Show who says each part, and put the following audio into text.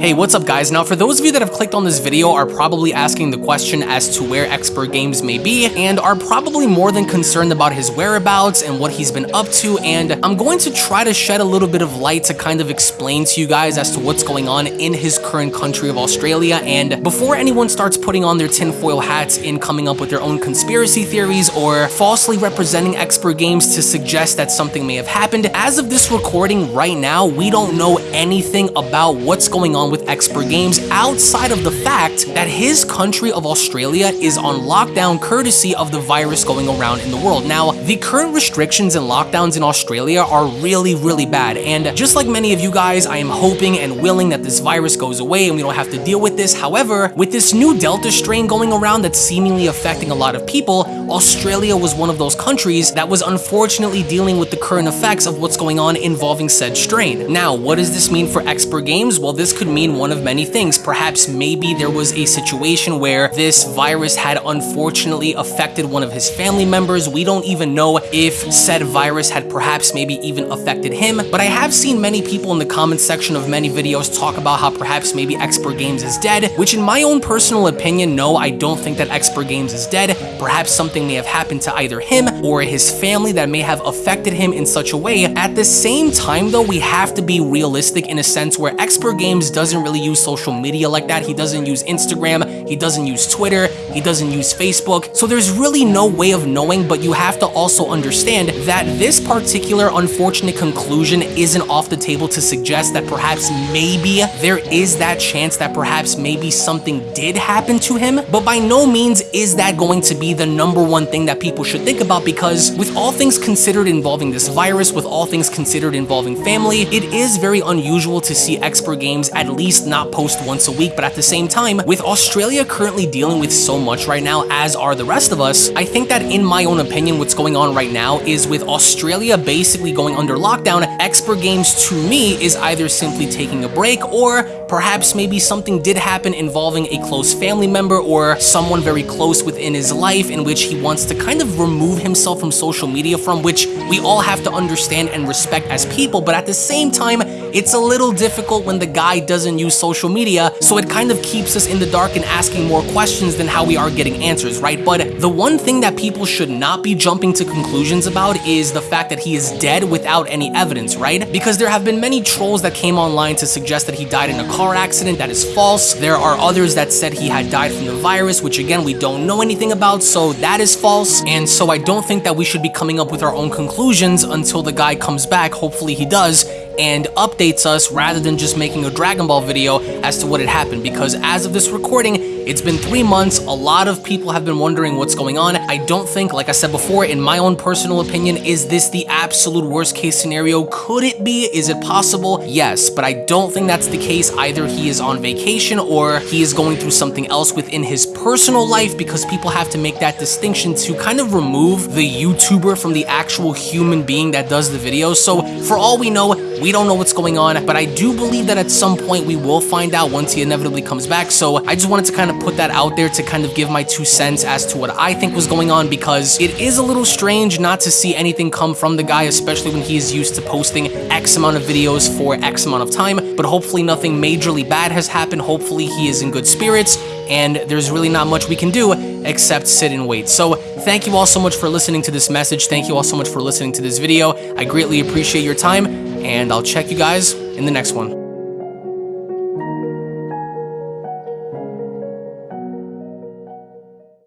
Speaker 1: Hey, what's up guys? Now for those of you that have clicked on this video are probably asking the question as to where Expert Games may be and are probably more than concerned about his whereabouts and what he's been up to and I'm going to try to shed a little bit of light to kind of explain to you guys as to what's going on in his current country of Australia and before anyone starts putting on their tinfoil hats in coming up with their own conspiracy theories or falsely representing Expert Games to suggest that something may have happened, as of this recording right now, we don't know anything about what's going on with Expert Games outside of the fact that his country of Australia is on lockdown courtesy of the virus going around in the world. Now, the current restrictions and lockdowns in Australia are really, really bad. And just like many of you guys, I am hoping and willing that this virus goes away and we don't have to deal with this. However, with this new Delta strain going around that's seemingly affecting a lot of people, Australia was one of those countries that was unfortunately dealing with the current effects of what's going on involving said strain. Now, what does this mean for Expert Games? Well, this could mean mean one of many things. Perhaps maybe there was a situation where this virus had unfortunately affected one of his family members. We don't even know if said virus had perhaps maybe even affected him. But I have seen many people in the comment section of many videos talk about how perhaps maybe Expert Games is dead, which in my own personal opinion, no, I don't think that Expert Games is dead. Perhaps something may have happened to either him or his family that may have affected him in such a way. At the same time though, we have to be realistic in a sense where Expert Games does doesn't really use social media like that. He doesn't use Instagram, he doesn't use Twitter, he doesn't use Facebook. So there's really no way of knowing, but you have to also understand that this particular unfortunate conclusion isn't off the table to suggest that perhaps maybe there is that chance that perhaps maybe something did happen to him. But by no means is that going to be the number one thing that people should think about because with all things considered involving this virus, with all things considered involving family, it is very unusual to see expert games at least not post once a week. But at the same time, with Australia currently dealing with so much right now, as are the rest of us, I think that in my own opinion, what's going on right now is with Australia basically going under lockdown, Expert Games to me is either simply taking a break or perhaps maybe something did happen involving a close family member or someone very close within his life in which he wants to kind of remove himself from social media from which we all have to understand and respect as people. But at the same time, it's a little difficult when the guy doesn't use social media, so it kind of keeps us in the dark and asking more questions than how we are getting answers, right? But the one thing that people should not be jumping to conclusions about is the fact that he is dead without any evidence, right? Because there have been many trolls that came online to suggest that he died in a car accident. That is false. There are others that said he had died from the virus, which again, we don't know anything about, so that is false. And so I don't think that we should be coming up with our own conclusions until the guy comes back. Hopefully he does and updates us rather than just making a Dragon Ball video as to what had happened because as of this recording, it's been three months. A lot of people have been wondering what's going on. I don't think, like I said before, in my own personal opinion, is this the absolute worst case scenario? Could it be? Is it possible? Yes, but I don't think that's the case. Either he is on vacation or he is going through something else within his personal life because people have to make that distinction to kind of remove the YouTuber from the actual human being that does the video. So for all we know, we don't know what's going on, but I do believe that at some point we will find out once he inevitably comes back. So I just wanted to kind of put that out there to kind of give my two cents as to what I think was going on because it is a little strange not to see anything come from the guy, especially when he is used to posting X amount of videos for X amount of time. But hopefully nothing majorly bad has happened. Hopefully he is in good spirits and there's really not much we can do except sit and wait. So thank you all so much for listening to this message. Thank you all so much for listening to this video. I greatly appreciate your time and I'll check you guys in the next one.